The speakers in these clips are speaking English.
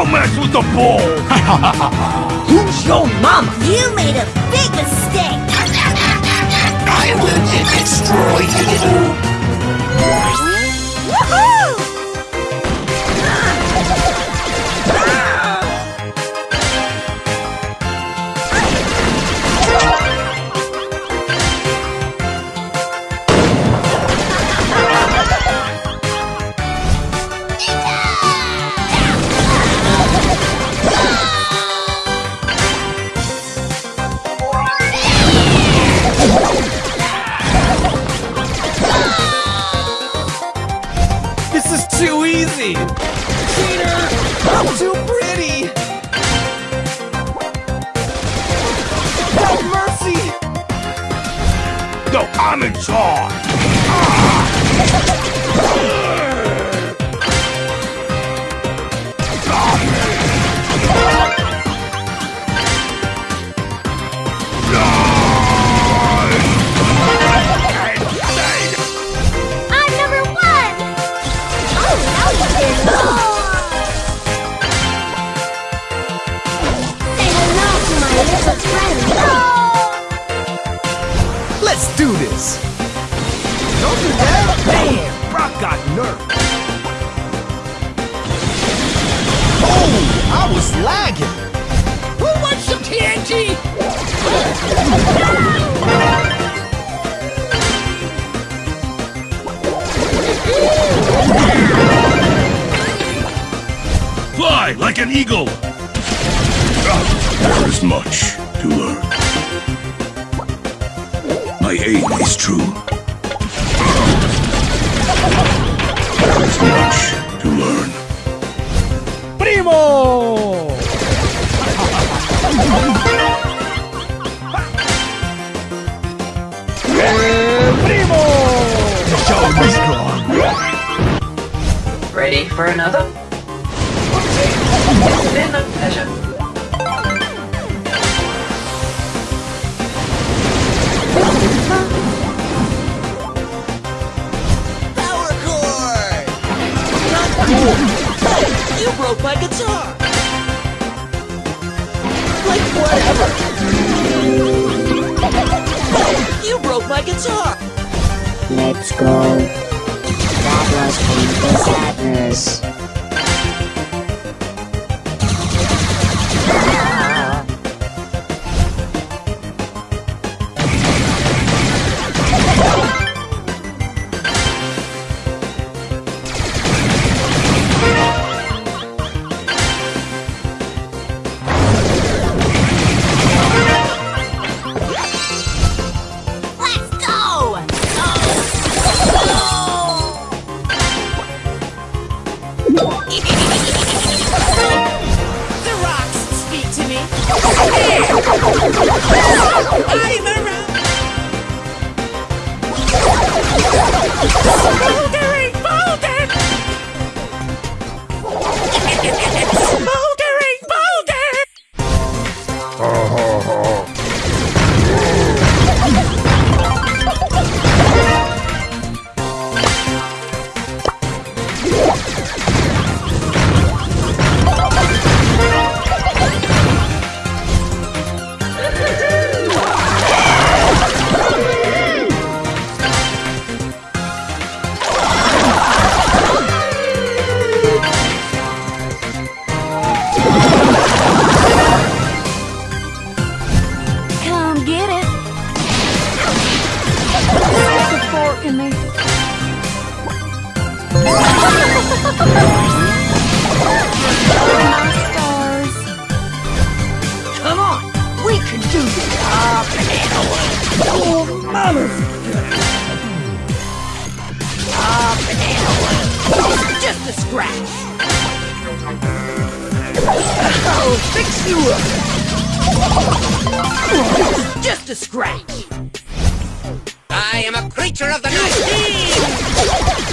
Don't mess with the bull! Who's your mama? You made a big mistake! I will destroy you! Too easy! Cheater! I'm too pretty! Have mercy! No, I'm in charge! Do this! Don't do that! Bam! Brock got nerfed! Oh! I was lagging! Who wants some TNT? Fly like an eagle! There is much to learn. My aim is true. There is much to learn. Primo! Primo! The show must go on. Ready for another? Been a pleasure. Broke my guitar! Like whatever! You broke my guitar! Let's go. That was painful sadness. I'm around! Come on! We can do this! Ah, banana! Oh, mother! Ah, banana wood! Just a scratch! I'll fix you up! Just a scratch! I am a creature of the night!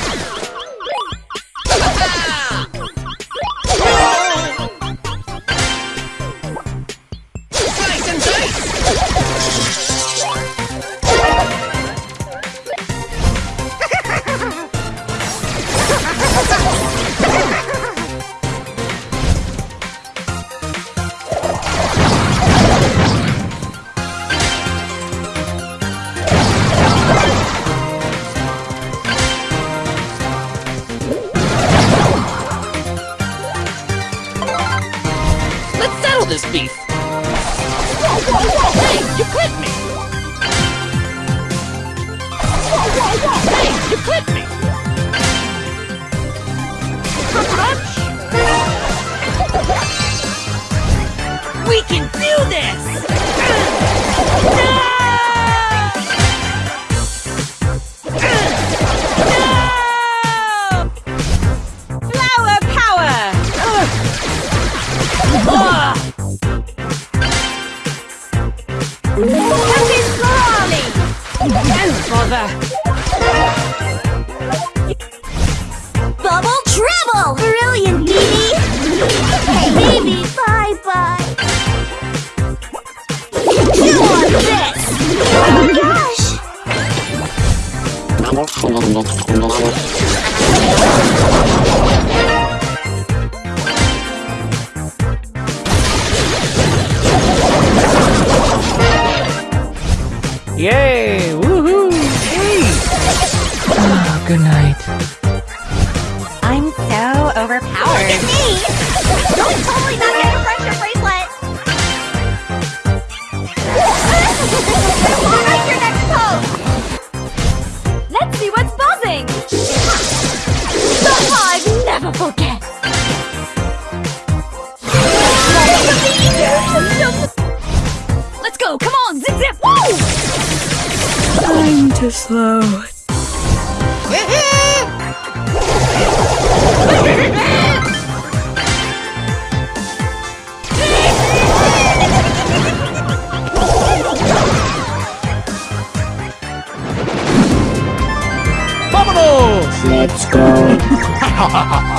Clipped me! We can do this! No! No! Flower power! Oh, bother! Yay! Woohoo! Hey! Ah, good night. I'm so overpowered. Look at me! Don't totally not Time to slow. Let's go.